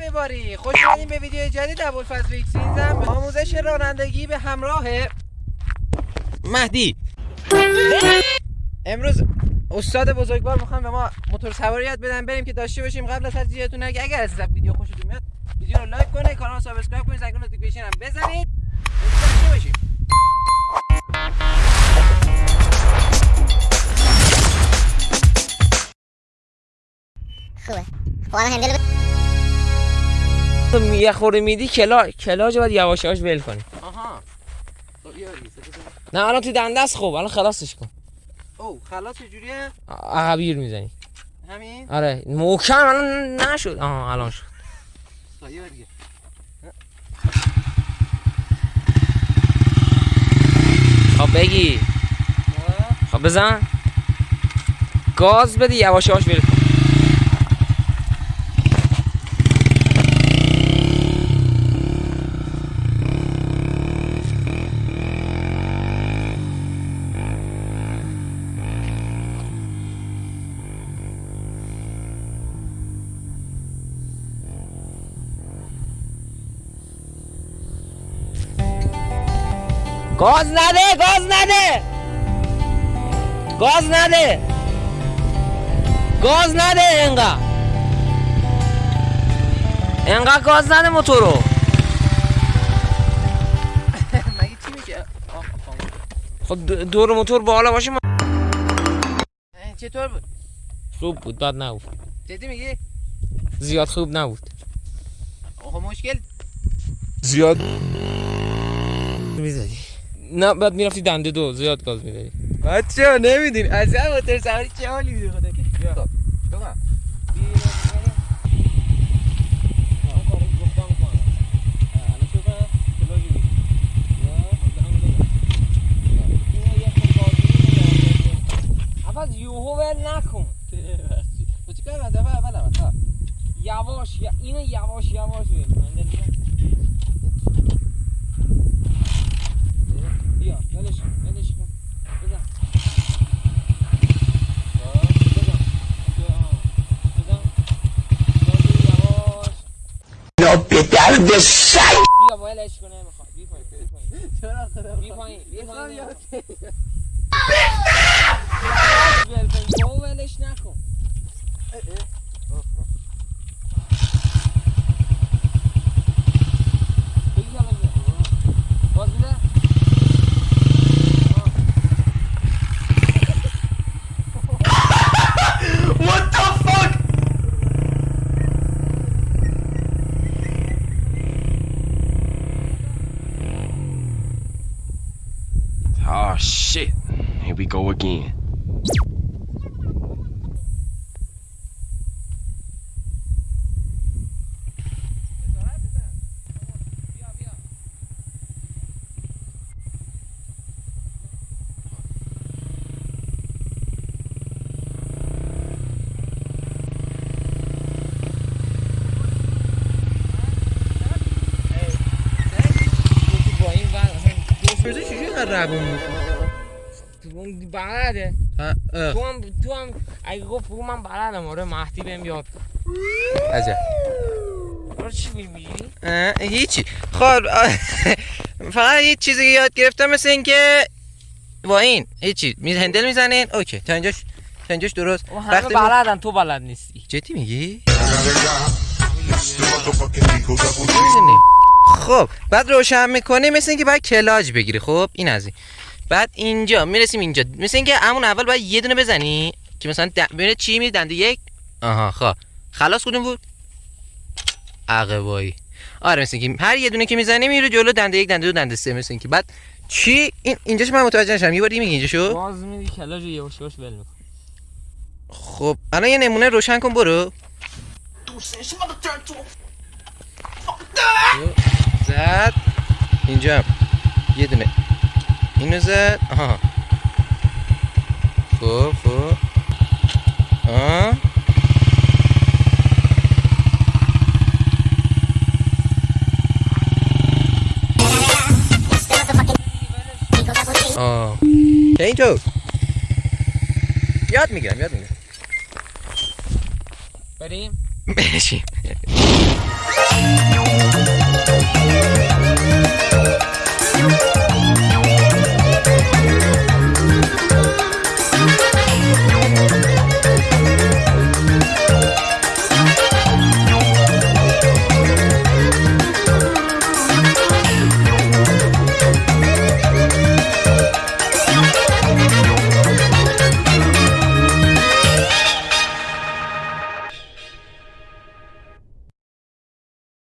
میباری خوش اومدین به ویدیو جدید ابوالفضل ویکسینزم آموزش رانندگی به همراه مهدی. امروز استاد بزرگوار می‌خوام به ما موتور سواری یاد بدن. بریم که داشته باشیم. قبل از هر چیزتون اگر از ویدیو خوشتون میاد ویدیو رو like کنید کانال رو subscribe کنید زنگ notification هم بزنید. خوبه. خب الان هندل تو یه خوری میدی کلا کلاج باید یواش یواش ول کنی. آها. خب،. نه الان تو دنده است خب الان خلاصش کن. او خلاص چجوریه عقبیر می‌زنی. همین؟ آره. محکم الان نشد. آها الان شد. خب، دیگه. خب بگی. خب بزن. گاز بده یواش یواش ول گاز نده گاز نده! گاز نده! گاز نده انقدر انقدر گاز نده موتور رو! مگه چی میشه آه، آه. خب دو- دور موتور بالا باشه ما... چطور بود؟ خوب بود بد نبود. جدی میگی؟ زیاد خوب نبود. آخه مشکل؟ زیاد می‌زدی. نه بعد می‌رفتی دنده دو زیاد گاز می‌دادی. بچه ها نمیدین از این موتور سواری چه حالی میده خدا خب. عوض یوهو ول نکن. تو چی کار دفعه اول اول ها. یواش اینو یواش یواش ول ولش ولش کن بزن. بزن. بازی یواش. بیا ولش کن نمی‌خواد بی پایین چرا خدا بی پایین بی می‌خوام پایین ولش نکن Oh shit. Here we go again. روون اون بلده تو هم تو هم اگه گفت بگو من بلدم آره مهدی بهم یاد. عجب آره چی میگی اه، هیچی خب فقط یه چیزی که یاد گرفتم مثل اینکه با این هیچی می هندل می‌زنین اوکی تا اینجاش تا اینجاش درست وقتی بلدن تو بلد نیستی جدی میگی. خب بعد روشن می‌کنی مثل اینکه باید کلاج بگیری. خب این از این. بعد اینجا می‌رسیم اینجا. مثل اینکه همون اول باید یه دونه بزنی که مثلا د... ببینه چی می دنده یک. آها خب. خلاص کدوم بود؟ عقبایی آره مثل اینکه هر یه دونه که می‌زنی میره جلو دنده یک دنده دو دنده سه مثل اینکه. بعد چی؟ این اینجاش من متوجه نشدم. یه بار دیگه میگی اینجا شو باز میدی کلاج یواش یواش ول خب الان یه نمونه روشن کن برو. زد. اینجا هم. یه دونه. اینو زد. آها. خب خب آه. آه. اینطور یاد می‌گیرم یاد می‌گیرم. بریم؟ برشیم